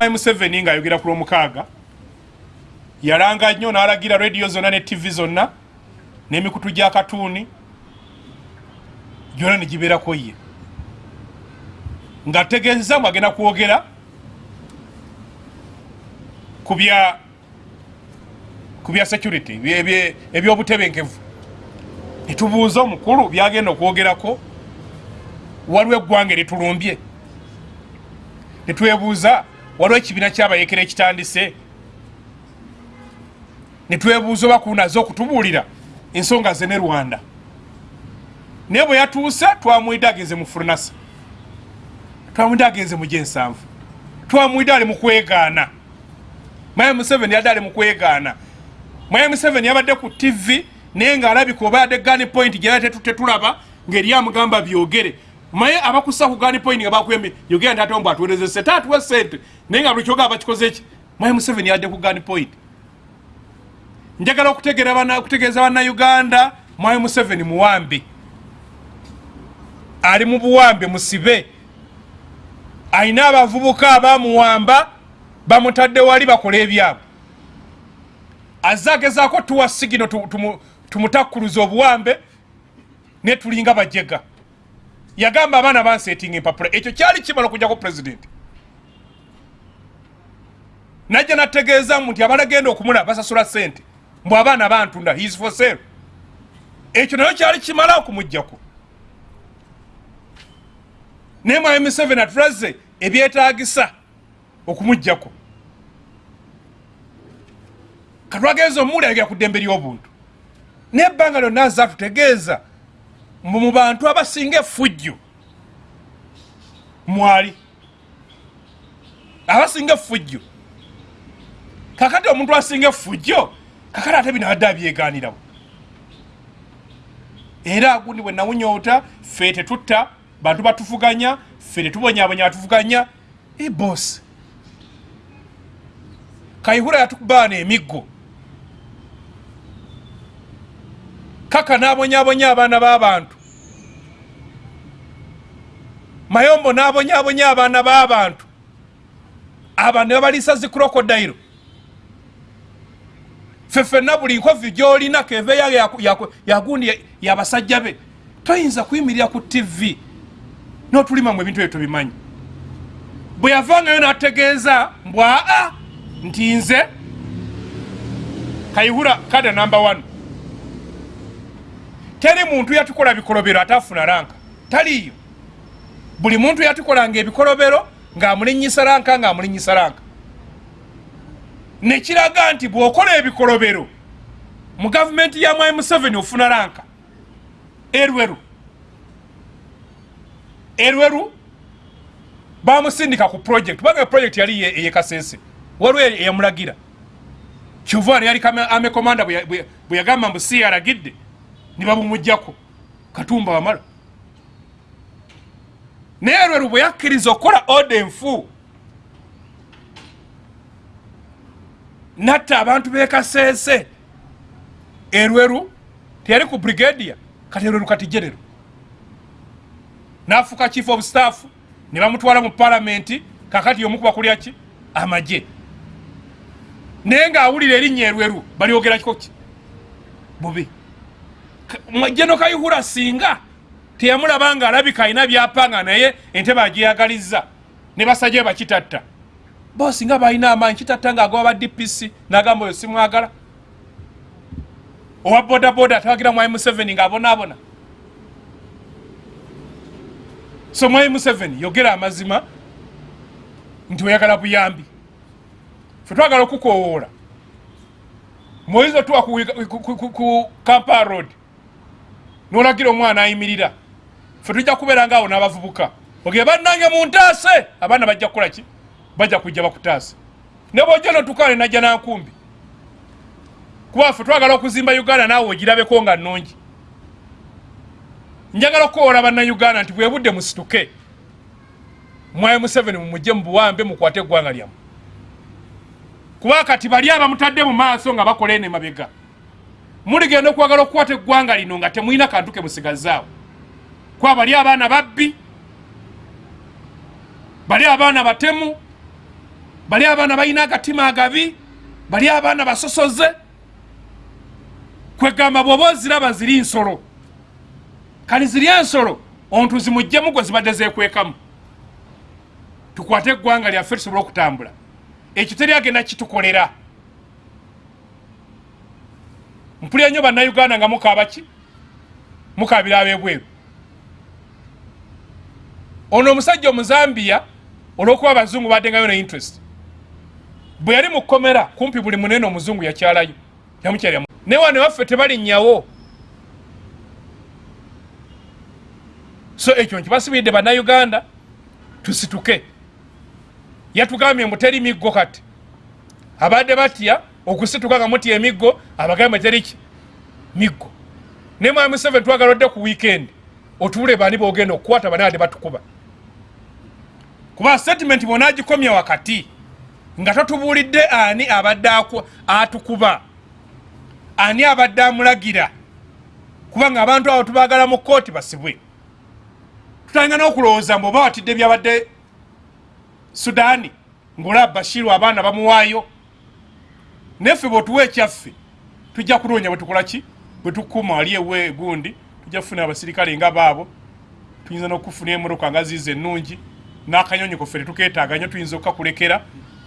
museveni ngaayogera ku lwomukaaga yalanga nnyo n'alagira rediyo zonna ne tv zonna n'emikutu gya katuuni gyona ne gibeerako ye. Nga tegeeza mu agenda kwogera ku bya ku bya security ebye- ebye- ebyobutebenkevu. Netubuuza omukulu byagenda okwogerako waliwo eggwanga eritulumbye. Netwebuuza waliwo ekibiina kyabayekera ekitandise? Netwebuuza oba kunaze okutubuulira ensonga ze ne rwanda. Naye bwe yatuuse twamwidde agenze mu furnasa twamwidde agenze mu gyensanvu. Twamwidde ali mu kwegaana. Maya museveni yadde ali mu kwegaana. Maya museveni yabadde ku tv naye ngaalabika oba yadde gani point gyera tetulaba ngaeri amugamba byogere maye abakusa ku gani point nga nti ate ombu atuwereze sente atuwe sente naye nga buli kyogaa bakikoze ki? Maya museveni yadde ku gani point. Njagala okutegeeza bannayuganda mwayi museveni muwambe. Ali mu buwambe musibe. Ayina abavubuka abamuwamba bamutadde wali bakola ebyabwe. Azze agezaako tuwa sigino tu- tumu- tumutakkuluza obuwambe ne tulinga bajega yagamba abaana bansetinga empapula. Ekyo kyali kimala okujjako pulezidenti najja nategeezamu nti abalagenda okumula basasula sente mbw abaana bantunda his for sale. Ekyo nayo kyali kimala okumugjako naye mwayi museveni atulaze ebyetagisa okumugjako katwageeza omuwuli ayogera ku ddembe ly'obuntu. Naye ebbanga lyonna aze atutegeeza mbu mu bantu abasinga effujjo. Mwali. Abasinga effujjo. Kakati omuntu asinga effujjo kakati ate bino abadde abyeganirawo era gundi bwe nawunyoota ffe tetutta bantu batuvuganya ffe tetubonyabonya batuvuganya ebosi kayihura yatukubaana emiggo. Kaka n'abonyabonya abaana b'abantu mayombo n'abonyabonya abaana b'abantu. Abantu ne babaliisa zi krokodayiro ffe ffenna buli nkovi gyolina yaku- yagundi ya- yabasajja be toyinza kuyimirira ku tv n'otulimamu ebintu ebyo tubimanyi bwe yavangayo n'ategeeza mbw aa nti nze kayihura kada namba 1 teri muntu yatukola bikolobero atafuna ranka. Taliyo buli muntu yatukolanga ebikolobero ng'amulinyisa ranka ng'amulinyisa ranka nekiraga nti bw'okola ebikolobero mu gavumenti ya mwai museveni ofuna ranka erweru. Erweru bamusindika ku project. Kubanga project yali ye- eyekasese waliwo eya- eyamulagira kyuvaani yali kame- ame komanda bwe ya- bwe bwe yagamba mbu si yaragidde ne babumugjako katumba wamala naye erweru bwe yakkiriza okukola oda enfu. Natta abantu bekaseese erweru teyali ku brigadia kati erweru kati gerero nafuuka chief of staff ne bamutwala mu palamenti kakati omukuba kulya ki? Amagye. Naye ng'awulira erinnya erweru balyogera kiko ki bubi jeno kayihura singa teyamulaba nga alabika alina byapanga naye entebe agyeyagaliza ne basajja bakitatta. Bo singa balina amaanyi kitatta ng'agoba ba dpc n'agamba oyo simwagala. Owa bodaboda atawagira mwai museveni ng'abonaabona so mwai museveni yogera amazima nti oyagala buyambi. Fe twagala okukowoola moyiza tuwa ku, ku, ku, ku, ku kampala road nolagira omwana ayimirira fe tujja kubeera ngaawo n'abavubuka. Ogere bannange muntaase abaana bajja kukola ki? Bajja kujja bakutaase. Ne bwojja notukale najja nankumbi. Kuba ffe twagala okuzimba uganda naawe ogirabeko nga nnungi. Njagala okukowola bannayuganda nti bwe budde musituke mwaye museveni mumugye mu buwambe mukwate eggwanga lyamu kuba kati bali abamutadde mu maaso nga bakola eno emabega. Muligenda okwagala okukwata eggwanga lino nga temulina kantu ke musigazaawo kuba bali abaana babbi bali abaana batemu bali abaana balina agatima agabi bali abaana basosoze kwegamba bwoba oziraba ziri nsolo. Kali ziri ensolo ontu zimugjemu gwe zibadde zekwekamu tukwate eggwanga lyaffe tusobole okutambula. Ekyo teri agenda kitukolera. Mpulira nnyo bannayuganda nga mukaabaki mukabira abebweru ono omusajja omuzambiya olwokuba abazungu baddengayo ne interest. Bwe yali mu kkomera kumpi buli munene omuzungu yakyalayo yamukyalya naye wane waffe tebalinnyawo so ekyo nkibasibiridde bannayuganda tusituke. Yatugambye mbu teri miggo kati. Abadde batya okusituka nga mutya emiggo abagambe teriki miggo. Naye mwami seven twagala odde ku weekend otuule bani bogenda okukwata bani ade batukuba. Kuba statement bonagikomya wakati nga totubuulidde ani abadde atukuba ani abadde amulagira kubanga abantu abo tubagala mu kooti basibwe. Tutanga n'okulowooza mbu oba watidde byabadde sudaani ngaolaba bashiru abaana bamuwaayo. Neffe bwetuwa ekyaffe tujja kunoonya bwetukolaki bwetukuma wali ewe gundi tujja kufuna abasirikale nga baabo tuyinza n'okufuna emoroka nga ziiza ennungi n'akanyonyi koffe tetuketaaga nyo tuyinza okukakulekera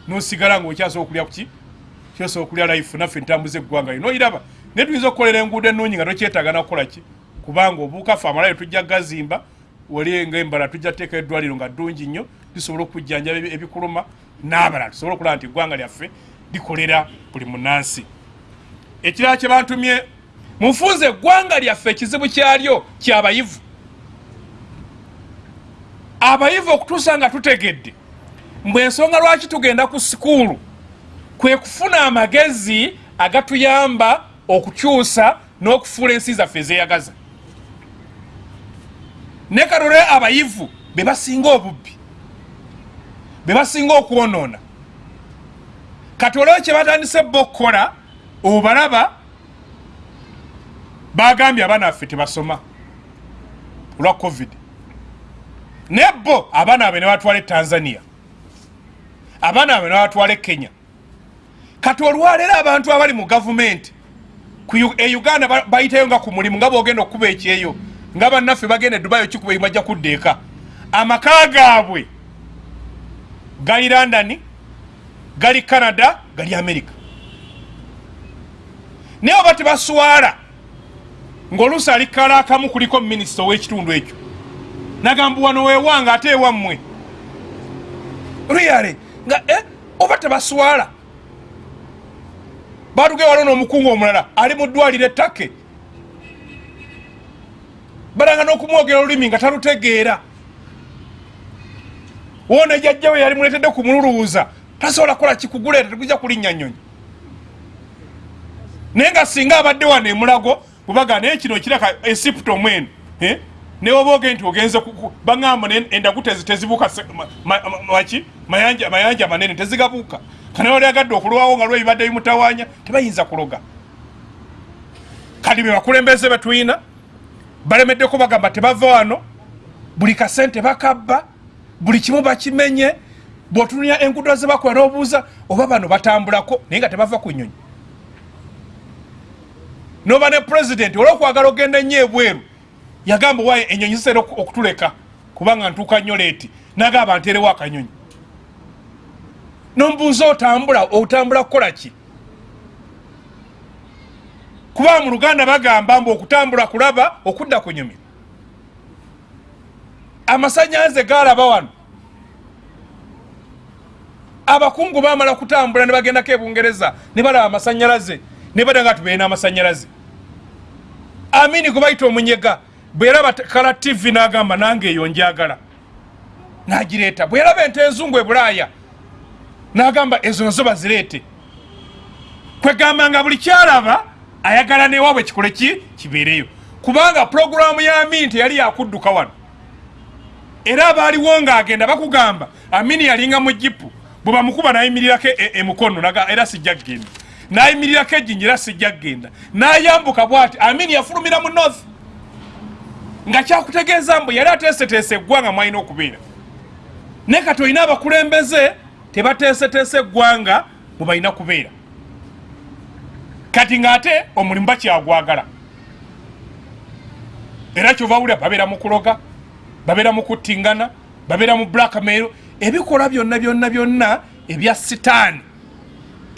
nosigala ngaokyasobola okulya kuki kyosobola okulya life naffe ntambuza eggwanga lyo noiraba naye tuyinza okukolera enguudo ennungi nga tokyetaaga nakukola ki? Kubanga obuukafe amalayo tujja gazimba wali ngaembala tujja teeka eddwaliro nga ddungi nnyo lisobola okujjanjaba ebikuluma n'abalala tusobole okulaba nti eggwanga lyaffe likolera buli munansi ekirala kye bantumye munfunza eggwanga lyaffe ekizibu kyalyo kyabayivu abayivu okutuusa nga tutegedde mbwe ensonga lwaki tugenda ku sikuulu? Kwe kufuna amagezi agatuyamba okukyusa n'okufuula ensi zaffe ezeyagaza. Ne kalole abayivu be basinga obubbi be basinga okwonoona kati olwo kye batandise bo okukola obalaba bagambye abaana baffe tebasoma. Olwa covid. Naye bo abaana babe ne batwala e tanzania. Abaana babe ne batwala e kenya. Kati olwaleero abantu abali mu gavumenti e uganda bayitayo nga ku mulimu nga bogenda okukuba ekyeyo nga bannaffe bagenda edubayo kikuba bajja kudda eka. Amaka gaabwe gali londoni gali canada gali america. Naye oba tebaswala ngaoluusi alikala akamu kuliko minisita ow'ekitundu ekyo. Nagamba wano wewanga ate ewammwe. Ruyale nga eh, oba tebaswala? Batuge waliwo n'omukungu omulala ali mu ddwaliro ettake balanga n'okumwogera olulimi nga talutegeera. Wona jajjawe yali muletedde kumululuuza tasobola kukola kikuguleeta tegujja kulinnya nnyonyi naye nga singa abadde wano emulago bwebaga naye kino kiraka esipto mwenu eh? newoba oge nti ogenze baŋamba endagu tezibuuka ki mayanja manene tezigabuuka. Kanaye wali agadde okulwawo nga lwebibadde bimutawanya tebayinza kuloga. Kati be bakulembeze betulina balemeddeko bagamba tebava wano buli kasente bakabba buli kimu bakimenye bwotunuya engudo zebakola nobuuza oba bano batambulako naye nga tebava ku nyonyi noba ne pulezidenti olwokwagala ogenda ennyo ebweru. Yagamba waye enyonyi zisera okutuleka kubanga ntuuka nnyo leeti. Nagamba nterewo akanyonyi. Nomubuuza otambula otambula kukola ki? Kuba mu luganda bagamba mbu okutambula kulaba okudda ku nyumiro amasanyalaze galaba wano. Abakungu bamala kutambula ne bagendako ebungereza ne balaba amasanyalaze ne badanga tubeere n'amasanyalaze amini gwe bayita omunyega bweraba kala tv nagamba nange eyo njagala. Nagireeta. Bweraba ente enzungu ebulaaya nagamba ezo nazo bazireete. Kwegamba nga buli kyalaba ayagala newaabwe kikole ki? Kibeereyo. Kubanga puroguramu ya amini teyali yakudduka wano. Era abaaliwo ngaagenda bakugamba amini yalinga mu jipu bwe bamukuba nayimirirako emukono e, era sijja kgenda nayimirirako ejjinji era sijja kgenda nayambuka bwati amini yafulumira mu north. Nga kyakutegeeza mbu yali ateeseteese eggwanga mwalina okubeera. Naye kati olina abakulembeze tebateeseteese eggwanga bwe balina kubeera. Kati ng'ate omulimu bakyagwagala. Era kyova wulira babeera mu kuloga babeera mu kuttingana babeera mu blackmail ebikolwa byonna byonna byonna ebya sitaani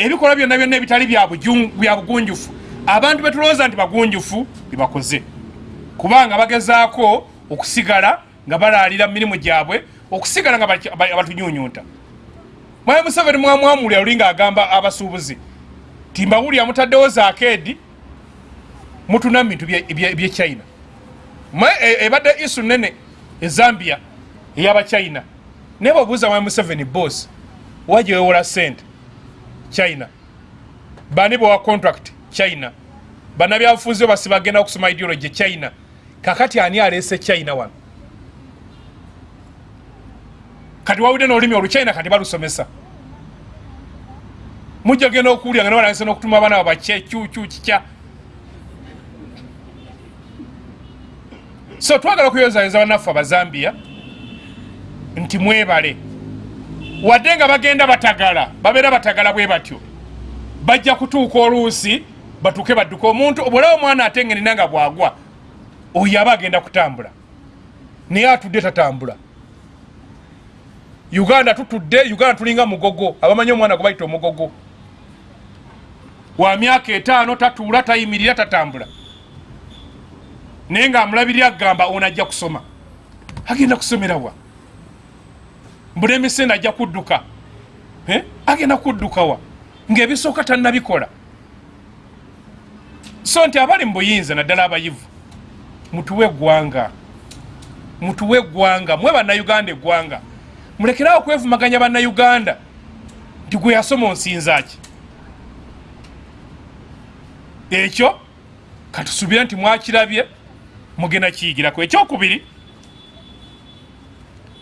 ebikolwa byonna byonna ebitali bya bugunjufu. Abantu betulowooza nti bagunjufu bibakoze. Kubanga bagezaako okusigala nga balaalira mu mirimu gyabwe okusigala nga batunyunyunta. Mwaye museveni mwamwamulira luli ngaagamba abasuubuzi timbawulira mutaddewo zaakedi mutuna mu bintu byechina e, ebadde isu nene ezambia eyabachina naye babuuza mwaye museveni bos wajewewola sente china. Bani bowa contract? China. Banabyabufuzi basi bagenda okusoma ideology china. Kakati ani alese china wano? Kati wawudde n'olulimi oluchina kati balusomesa. Mujja genda okuwulira nga nebalagisa n'okutuma abaana ba bakyekyukyu kikya. So twagala okuyozayeza bannaffe abazambia nti mwebale wadde nga bagenda batagala babeera batagala bwe batyo. Bajja kutuuka oluusi batuuke badduka omuntu obwolaba omwana atengenina nga bwagwa oyo aba agenda kutambula. Naye atudde tatambula. Uganda tutudde uganda tulinga mugogo abamanyi omwana gwe bayita omugogo. Wa myaka etaano tatuula tayimirira tatambula. Naye ngaamulabirira agamba ono ajja kusoma. Agenda kusomerawa mbula emisinde ajja kudduka. Agenda kuddukawa ngaebisooka tannabikola. So nti abali mu buyinza naddala abayivu mutuwe eggwanga. Mutuwe eggwanga. Mwe bannayuganda eggwanga. Mulekerawo okwevumaganya bannayuganda. Nti gwe yasoma onsinzaki ekyo? Katusuubire nti mwakirabye mugenda kiyigirako ekyokubiri.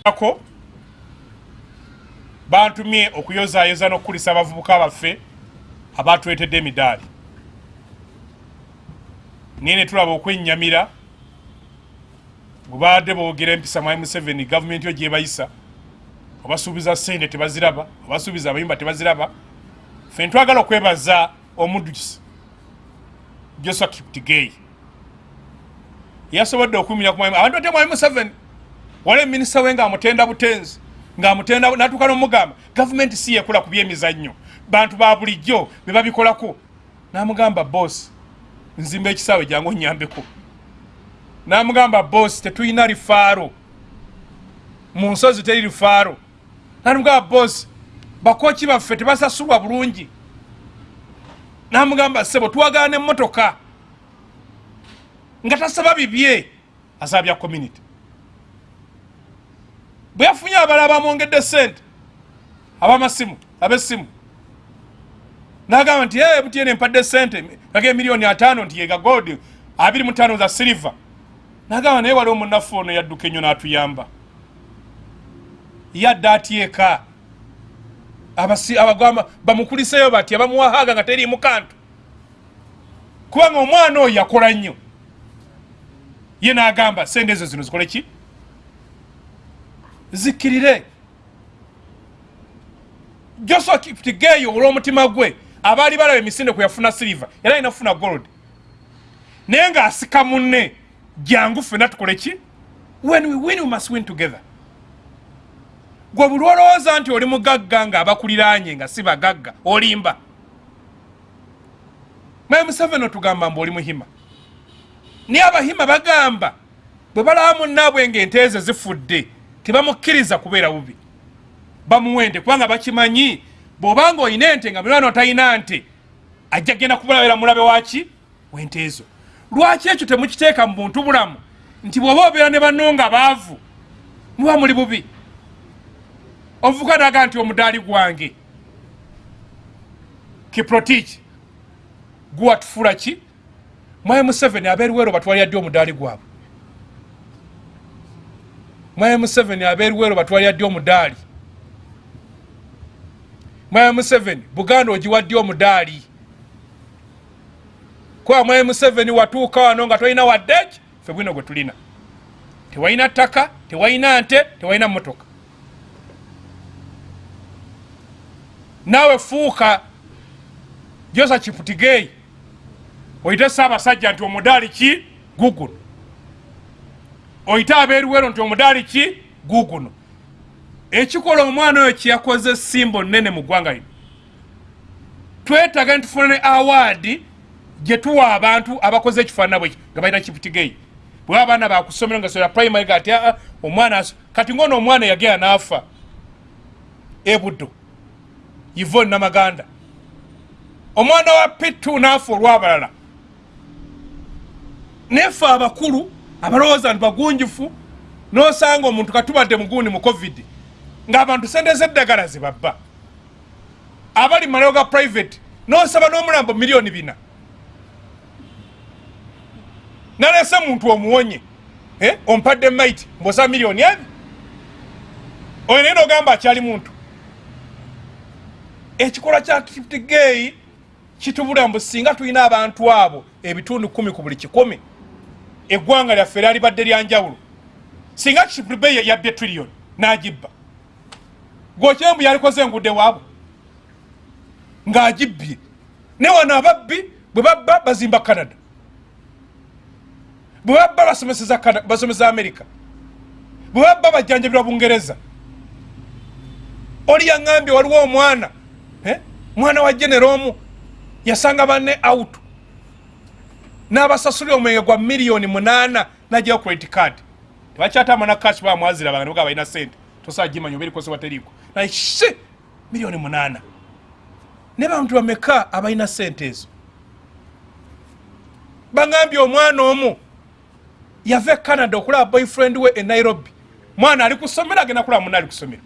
Ako bantumye okuyozayoza n'okukulisa abavubuka baffe abatuletedde emidaali. Naye ne tulaba okwennyamira bwebaadde boogera empisa mwai museveni gavumenti yo gyebayisa obasuubiza sente tebaziraba obasuubiza abayimba tebaziraba. Fe ntwagala okwebaza omuddusi josua kiptigei yasobodde okuumira ku abantu bate mwami museveni wala eminisita we ngaamutenda butenzi ngaamutenda natuuka nomugamba gavumenti si yekola ku byemizannyo. Bantu ba bulijjo be babikolako. Namugamba bosi nzimba ekisaawe jangu onyambeko. Namugamba bosi tetulina lifaaro. Mu nsozi teri lifaaro. Namugamba bosi bakoki baffe tebasasulwa bulungi. Namugamba sebo twagala nemotoka nga tasaba bibye. Asaba bya community bwe yafunye abala bamwongedde sente abamasimu abesimu nagamba nti e butiyene empadde sente age miliyoni atano nti yega gold abiri mutano za silver. Nagamba naye waliwo munafu ono yadduka enyo natuyamba. Yadde atyeka. Abagamba bamukuliseyo bati abamuwahaga nga teriimu kantu. Kubanga omwana oyo yakola nnyo. Ye nagamba sente ezo zino zikole ki zikkirire josua kiptigeyo olw'omutima gwe. Abaali balaba emisinde kwe yafuna siliva era alina kufuna gold. Naye ng'asika munne. Jangu ffena tukole ki? When we win we must win together. Gwe buli olowooza nti oli mugagga ng'abakuliranye nga si bagagga olimba. Mae museveni otugamba mbu oli muhima. Naye abahima bagamba bwe balaba munnaabwe ng'enteeze zifudde tebamukkiriza kubeera bubi. Bamuwende kubanga bakimanyi bw'obanga olina ente nga mulwana otalina nte ajja genda kubulabera mulabe waki wente ezo. Lwaki ekyo temukiteeka mu buntu bulamu? Nti bw'oba obeera ne banno nga baavu muba muli bubi. Ovuka naga nti omudaali gwange. Kiprotiki. Guwatufuula ki? Mwaye museveni abeeruweero batwalira ddi omudaali gwabwe mwaye museveni abeeruweero batwalira ddi omudaali. Mwaye museveni buganda ogiwaddi omudaali. Kuba mwaye museveni watuuka wano nga tolina waddeki fe bwino gwe tulina. Tewalina ttaka tewalina nte tewalina motoka naawe fuuka josa kiputigeyi oyite saabasajja nti omudaali ki? Guguno oyite abeeruwero nti omudaali ki? Guguno ekikola omwana oyo kyeyakoze simbo nene mu ggwanga lino. Twetaga nitufuna ne awaadi gye tuwa abantu abakoze ekifaanana bweki nga balina kiputigeyi bwe abaana bakusomera nga sola primary gati aa omwana kati ngono omwana yagera naafa ebuddo. Yivon namaganda. Omwana wa pitu naafa olwabalala. Nefe abakulu abalowooza nti bagunjufu nosanga omuntu katubadde mugundi mu covid ngaabantu sente zeddagala zebabba abali malayo ga private nosaba n'omulambo miliyoni bina. Nalese muntu omuwonye eh, ompadde maiti mbosaba miliyoni ebi oyo naye nogamba akyali muntu. Ekikolwa kya kitigeyi kitubula mbu singa tulina abantu abo ebitundu kumi ku buli kikumi eggwanga lyaffe lyalibadde lyanjawulo. Singa kitigeyi yabbye triliyoni n'agibba. Gwokyembu yalikoze engudde waabwe. Ng'agibbye. Ne wano ababbi bwe babba bazimba canada. Bwe babba basomesa amerika bwe babba bajjanjabirwa bungereza oli yaŋambye waliwo omwana eh? mwana wa genero omu yasanga banne out n'abasasulira omwenge gwa miliyoni munaana najjayo credit card. Tebakyatamba na cash bamwazira bange nibuga balina sente tosaa gimanya oba erikosebwa teriiko. Naye she miliyoni munaana. Ne bantu bameka abalina sente ezo? Baŋambye omwana omu yava e canada okulaba boyfriend we e nairobi. Mwana ali kusomera agenda kulaba muna ali kusomera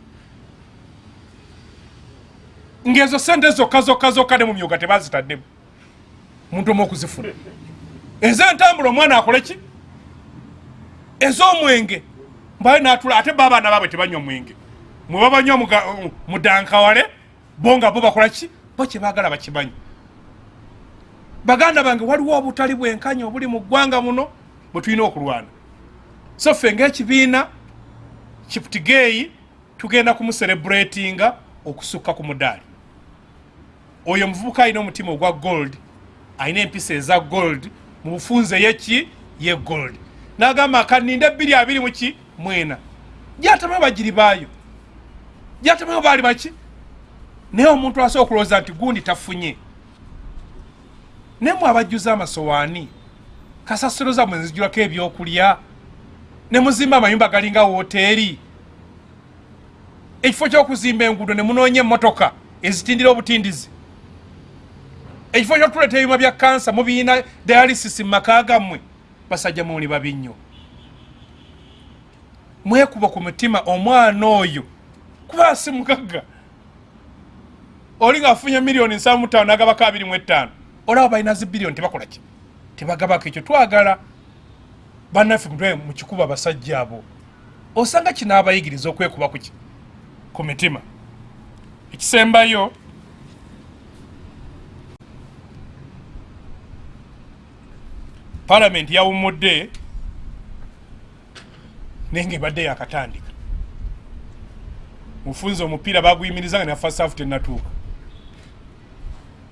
ngaezo sente zokka zokka zokka ne mu myuga tebazitaddemu muntu omu okuzifuna ezentambula omwana akole ki? Ez'omwenge. Mbaye natula ate ba abaana baabwe tebanywa mwenge mwe babanywa mudankawale bo nga bo bakola ki? Bo kyebagala bakimanyi baganda bange waliwo obutali bwenkanya obuli mu ggwanga muno bwe tulina okulwana. So ffe ngaekibiina kiputigeeyi tugenda kumusereburatinga okusukka ku mudaali. Oyo omuvubuka alina omutima ogwa gold alina empisa eza gold mu bufunze yeki ye gold. Nagamba akaninde bbiri abiri muki mwena. Gyatamayo bagiri baayo. Gyatamayo baali baki? Naye omuntu asobola okulowooza nti gundi tafunye. Naye mwe abajjuza amasowaani kasasiro zammwe nzijulako ebyokulya ne muzimba amayumba galinga woteeri ekifo kyokuzimba enguudo ne munoonya emmotoka ezitindira obutindizi ekifo kyotuleeta ebyuma bya kansa mubiina dialysis mu maka gammwe basajja muuli babi nnyo. Mwekuba ku mutima omwana oyo kuba asi mugagga. Oli ngaafunye miliyoni nsavu mutaano nagabako abiri mu ettaano. Olaba balina zi biliyoni tebakola ki? Tebagabako ekyo. Twagala bannaffe mutwe mu kikuba basajja abo. Osanga kino abayigiriza okwekuba kuki ku mitima. Ekisembayo palamenti yawumudde naye nga ebadde yakatandika. Mufunze omupiira baguyimiriza nga nafa saafu tenatuuka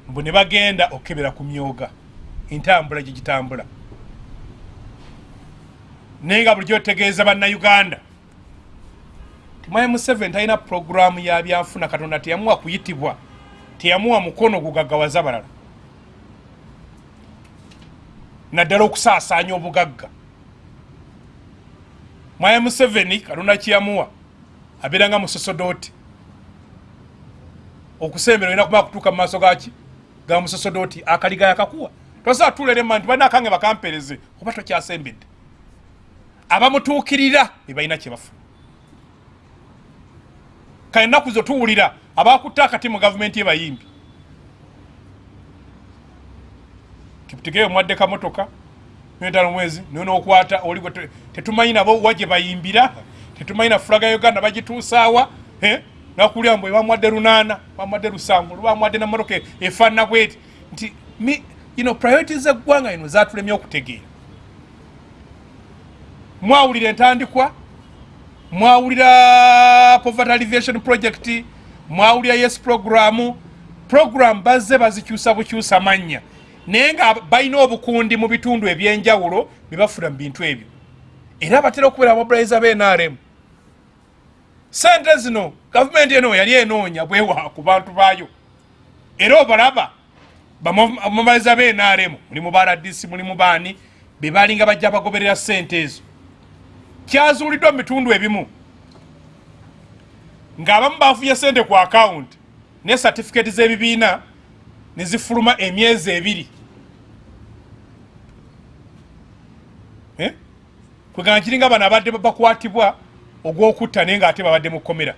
mbu ne bagenda okebera ku myoga entambula gyegitambula naye nga bulijjo otegeeza bannayuganda timwaye museveni talina puroguramu ya byanfuna katonda teyamuwa kuyitibwa teyamuwa mukono gugaggawaza balala naddala okusaasaanya obugagga. Mwaye museveni katonda kyeyamuwa abeera nga musosodooti okusembera olina kumala kutuuka mu maaso gaki ga musosodooti akaliga yakakuwa. Tosobola tulere nti balina akange bakampereze oba tokyasembedde. Abamutuukirira be balina kyebafuna kale ennaku zo tuwulira abakutta akati mu gavumenti yebayimbi kiputegeyo omwadde kamotoka ntano mwezi niwe nokwata oli tetumanyi nabo wa gye bayimbira tetumanyi na fulaga ya uganda bagituusaawa nakulya mbwe bamwadde lunaana bamwadde lusanvu lubamwadde namotoka efaanana bweti. Nti know, priorities eggwanga ino zatulemye okutegeera. Mwawulira entandikwa mwawulira poverty alleviation project mwawulira yes programu programu bazze bazikyusa bukyusa mannya naye nga balina obukundi mu bitundu ebyenjawulo bebafuna mu bintu ebyo. Era batera okubeera mobiliza bnrm sente zino gavumenti eno yali enoonya bwewa ku bantu baayo. Era obalaba bamobiliza bnrm mulimu baradisi mulimu baani bebalinga bajja bagoberera sente ezo. Kyazuuliddwa mu bitundu ebimu. Ng'abamu bafunye sente ku akawunti ne satifiketi z'ebibiina ne zifuluma emyezi ebiri. Kwegana kiringa bano abadde bakwatibwa ogwokutta naye ngaate babadde mu kkomera.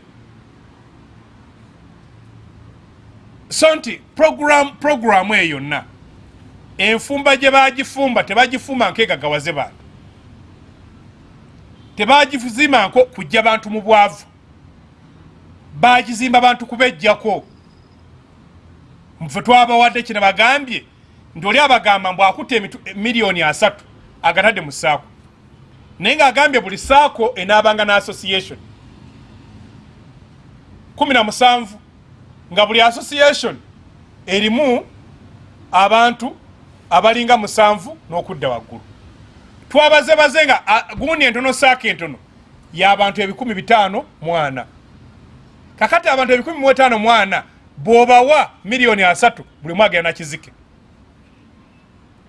So nti puroguramu eyo yonna enfumba gye bagifumba tebagifumba nkegagawaze bantu. Tebagizimba nko kujja bantu mu bwavu. Bagizimba bantu kubejjako fe twabawadde kino bagambye nti oli abagamba mbw akutta miliyoni asatu agatadde mu saako naye ngaagambye buli saako enaabanga ne association kumi na musanvu nga buli association erimu abantu abalinga musanvu n'okudda waggulu. Twabazebaze nga gundi entono saako entono y'abantu ebikumi bitaano mwana kakati abantu ebikumi mu etaano mwana bw'obawa miliyoni asatu buli mwagenda nakizike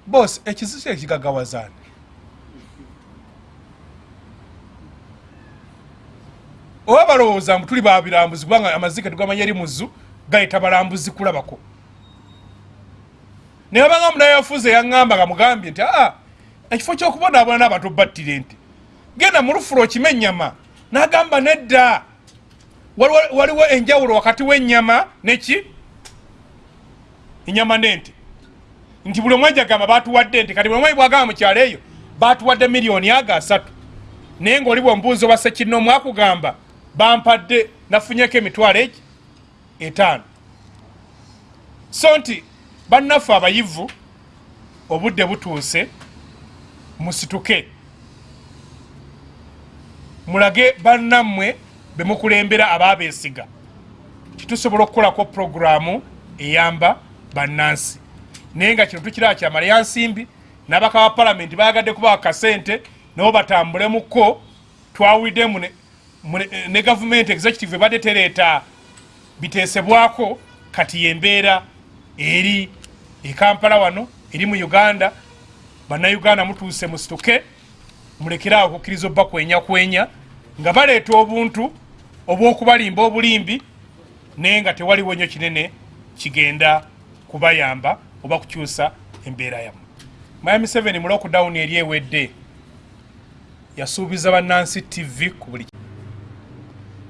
bos ekizike ekigagawazaani oba balowooza mbu tuli babirambuzi kubanga amazike tugamanya eri muzu gayita balambuzi kulabako. Naye babanga munayafuza eyaŋŋamba nga mugambye nti aa ekifo kyokubonaabona n'abantu battire nti genda mu lufulo okime ennyama n'agamba nedda waliwo enjawulo wakati w'ennyama neki enyama nente. Nti buli omwe jagamba batuwadde nti kati buli omwe bwagamba mukyalo eyo batuwadde miliyoni aga asatu. Naye ngaoli bwembuuzi oba sekirina omwakugamba bampadde nafunyeko emitwalo egi? Etaano. So nti bannaffe abayivu obudde butuuse musituke. Mulage bannammwe bemukulembera ababeesiga titusobola okukolako puroguramu eyamba bannansi. Naye nga kino tukiraba kyamala. Yansimbi n'abaka ba palamenti bayagadde kubawa kasente nabo batambulemuko twawuliddemu ne gavumenti executive ebadde tereeta biteesebwako kati yembeera eri ekampala wano eri mu uganda. Bannayuganda mutuuse musituke mulekeraawo okukkiriza obba kwenya kwenya nga baleeta obuntu obw'okubalimba obulimbi naye nga tewaliwo nnyo kinene kigenda kubayamba oba kukyusa embeera yamu miami 7 mu lockdown eri ewedde yasuubiza bannansi tv ku buli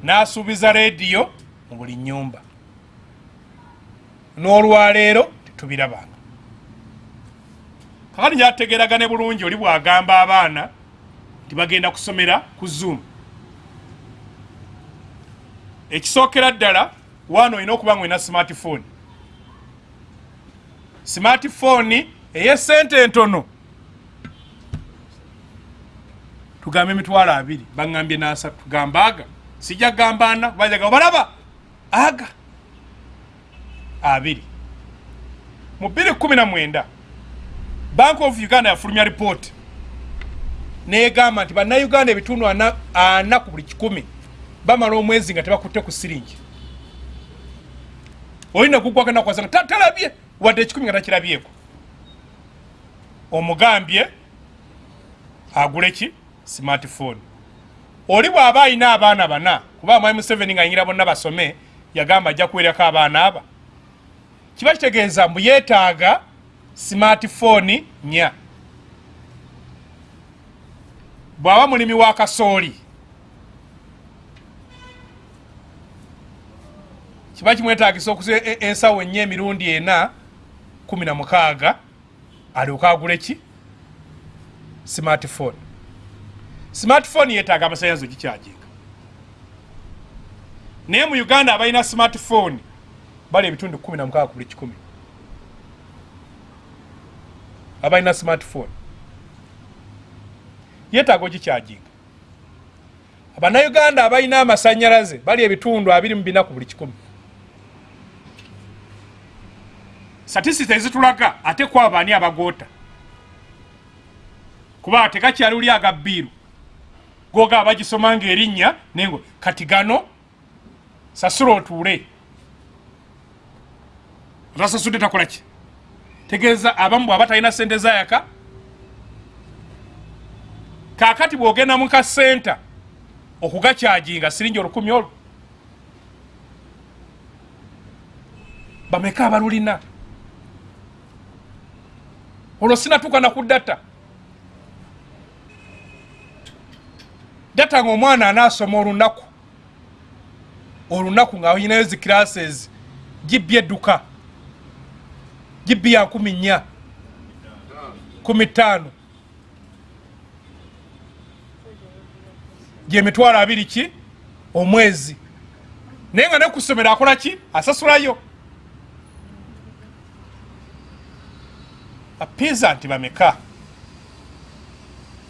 n'asuubiza rediyo mu buli nyumba n'olwaleero tetubirabanga. Kakati njategeragane bulungi oli bwagamba abaana nti bagenda kusomera ku zoom ekisookera ddala waana olina okuba olina smartphone. Smartphone eyesente entono. Tugambe emitwalo abiri baŋambye nasatu tugamba aga. Sijja kugamba ana bajaga obalaba aga. Abiri. Mu 219 bank of uganda yafulumya ripooti. Negamba nti bannayuganda ebitundu ana ku buli kikumi bamala omwezi nga tebakutte ku siringi. Olina gugwagenda kwasanga talabye wadde ekikumi nga takirabyeko. Omugambye agule ki? Smartphone. Oli bw'aba ayina abaana bana kuba mwami museveni nga ayingira bonna basome yagamba ajja kuweerako abaana aba. Kiba kitegeeza mbu yeetaaga smartphone nya bw'aba mulimi wa kasooli kiba kimwetagisa okuza e, e, ensawo ennyo emirundi ena kumi na mukaaga alyoka agule ki? Smartphone. Smartphone yetaaga amasanyalaze gikyajinga naye mu uganda abalina smartphone bali ebitundu kumi na mukaaga ku buli kikumi. Abalina smartphone. Yetaaga ogikyajinga abannayuganda abalina amasanyalaze bali ebitundu abiri mu bina ku buli kikumi statisita ezitulaga ate kwabaani abagoota? Kuba tekakyali uli agabbiiru goga bagisoma nga erinnya nengo kati gano sasula otuule. Atasasudde takolaki tegeeza abamu bwaba talina sente zayaka kakati bwogenda mu kasenta okugakyajinga siringi olukumi olwo? Bameka abalulina olwo sinatuuka naku data. Data nga omwana anaasoma olunaku olunaku nga oyinayo zi classes gibbi edduka gibbi ya nkumi nnya kumi ttaano. Gyemitwalo abiri ki? Omwezi. Naye nga nekusomero akola ki? Asasulayo apiza nti bameka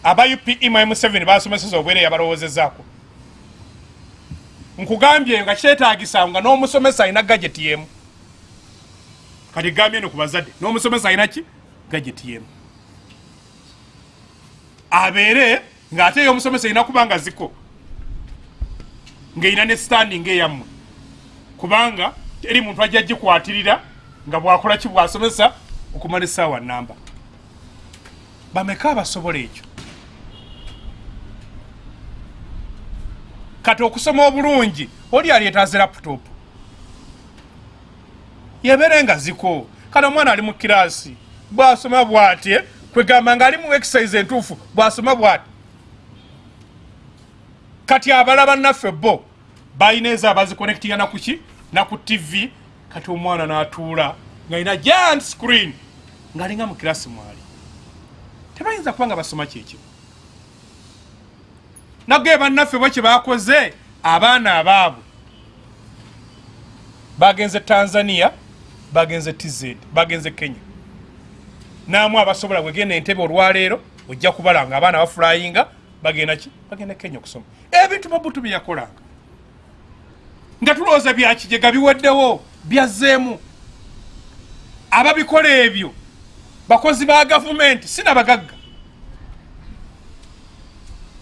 aba upe mu m7 basomeseza obwere yabalowoozezaako. Nkugambye nga kyetagisa nga n'omusomesa alina gajeti yemu. Kati gambye no ku bazadde n'omusomesa alina ki? Gajeti yemu. Abeere ng'ate ey'omusomesa erina kuba nga ziko ng'erina ne standing eyammwe. Kubanga eri muntu ajja gikwatirira nga bwakola ki bwasomesa okumala essaawa namba bameka abasobola ekyo? Kati okusoma obulungi oli aleetaze laputopu yebeere nga ziko. Kati omwana ali mu kiraasi bwasoma bwatye kwegamba nga ali mu exercise entuufu bwasoma bwati kati abala bannaffe bo balina ezo abazikonektinga nakuki naku tv kati omwana n'atuula ngaalina giant screen ngaalinga mu kirasi mwali tebayinza kuba nga basoma kyekimu nagee bannaffe bo kye bakoze abaana abaabwe. Bagenze tanzania bagenze tz bagenze kenya. Naamu abasobola bwegenda entebe olwaleero ojja kubala nga abaana bafulayinga bagenda ki? Bagenda kenya okusoma. Ebintu babutu byeyakolanga nga tulowooza byakijega biweddewo byazzeemu ababikola ebyo bakozi ba gavumenti sinabagagga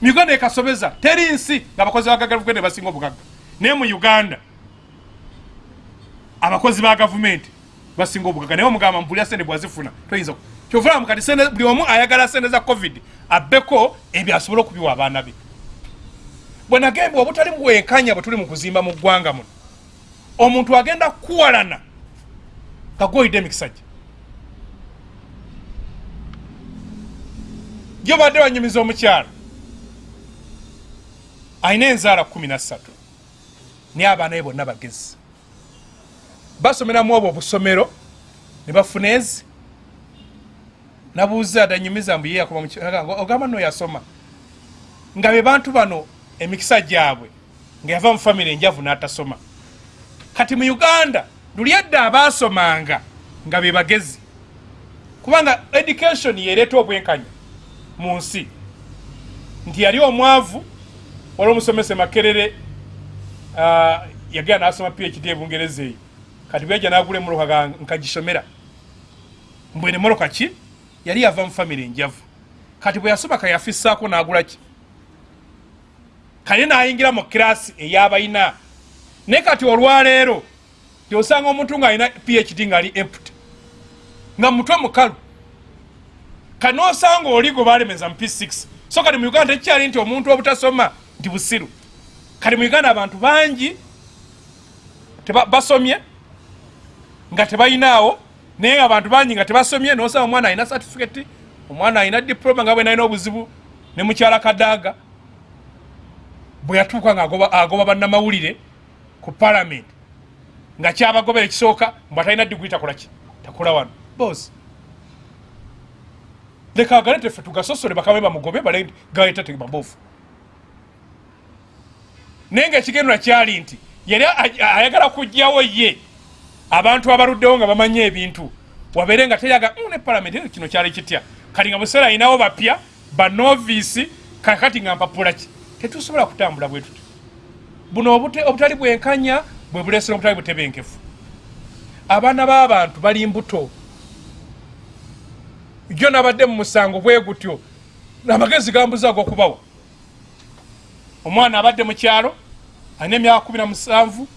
mu uganda ekasobeza teri nsi nga abakozi ba gavumenti basinga obugagga. Naye mu uganda abakozi ba gavumenti basinga obugagga. Naye omugamba mpulira sente bwazifuna toyinza kyovulamu kati buli omu ayagala sente za covid abbeko ebyo asobole okubiwa abaana be. Bwe nagembwa obutali mubwenkanya bwe tuli mu kuzimba mu ggwanga muno. Omuntu agenda kuwalana nga gwoyidde emikisa gye gyo badde banyumiza omukyalo. Alina enzaala kumi nassatu naye abaana be bonna bagezi. Basomeramu obwo obusomero ne bafuna ezi. Nabuuza adanyumiza mbu yeyakoba ogamba no yasoma. Nga be bantu bano emikisa gyabwe nga yava mu famiry enjavu n'atasoma. Kati mu uganda luli edda abaasomanga nga be bagezi. Kubanga education yereeta obwenkanya mu nsi. Nti yali omwavu wali omusomese makerere uh, yagenda nasoma phd ebungereza eyo. Kati bweja nagula emoloka nkagisomera mbwene moloka ki? Yali yava mu famiry enjavu kati bwe yasoma kayafisaako nagulaki kale nayingira mu kirasi eyabalina. Naye kati olwaleero tyosanga omuntu ngaalina phd ngaali empty nga mutwe mukalu kati nosanga oli gwe balemeza mu p6 so kati mu uganda tekikyali nti omuntu obutasoma nti busiru. Kati mu uganda abantu bangi basomye nga tebayinaawo naye abantu bangi nga tebasomye nosanga omwana alina certificate omwana alina diploma nga bwe nalina obuzibu ne mukyala kadaaga bwe yatuuka nga agoba bannamawulire ku palamenti nga kyabagobera ekisooka mbw atalina diguli takolaki takola wano. Bos leka agale teffe tugasosole bakabe bamugobe baleta tebabofu naye nga ekigendera kyali nti yali ayagala kujjawo ye. Abantu abaluddewo nga bamanye ebintu wabeere nga teyaga mm, ne palamenti kino kyali kitya? Kati nga buseera ayinawo bapya banovisi kakati nga mpapulaki tetusobola kutambula bwe tuti. Buno obutali bwenkanya bwe bulesera obutali butebenkefu. Abaana b'abantu bali mbuto jo nabadde mu musango bwe gutyo. Amagezi gambuza ag'okubawa omwana abadde mu kyalo alina emyaka kumi na musanvu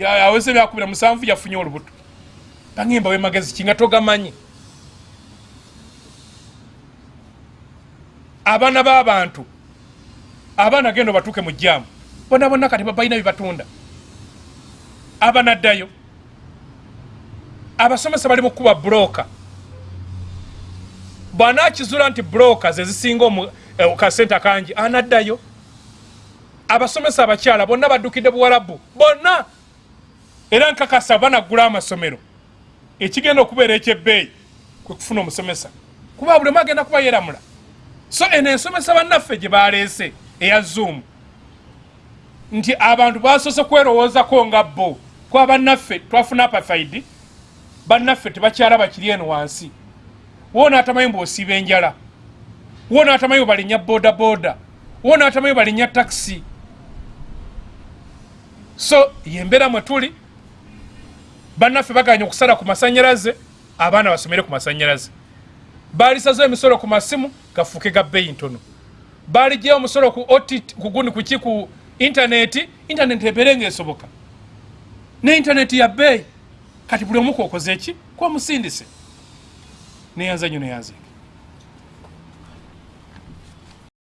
aweza emyaka kumi na musanvu yafunye olubuto. Bangimba we magezi ki nga togamanyi? Abaana b'abantu abaana genda batuuke mu jjaamu. Bona bonna kati balina byebatunda abanaddayo abasomesa bali mukuba buloka bwanakizula nti buloka zezisinga eh, kasente kangi anaddayo. Abasomesa abakyala bonna baddukidde buwalabu. Bonna! Era nkakasa banagula amasomero. Ekigenda okubeera ekyebbeeyi kwekufuna omusomesa. Kuba bulemu agenda kuba yeramula. So eno ensomesa bannaffe gye baleese eya zoom. Nti abantu basoose kwerowoozako nga bo. Kuba bannaffe twafuna apafaidi bannaffe tebakyala bakiri eno wansi woona atamanyi bwosiiba enjala. Woona atamanyi bwebalinnya bodaboda. Woona atamanyi bwebalinnya takisi so yembeera mwe tuli bannaffe baganya okusala ku masanyalaze abaana basomere ku masanyalaze balisazeho emisolo ku masimu gafuuke ga bbeeyi ntono. Baligyewo omusolo ku kuguni kuki ku intaneti intaneti ebeere nga esoboka ne intaneti ya bbeeyi. Kati buli omuku okoze eki kwomusindise neyanza nyo neyanze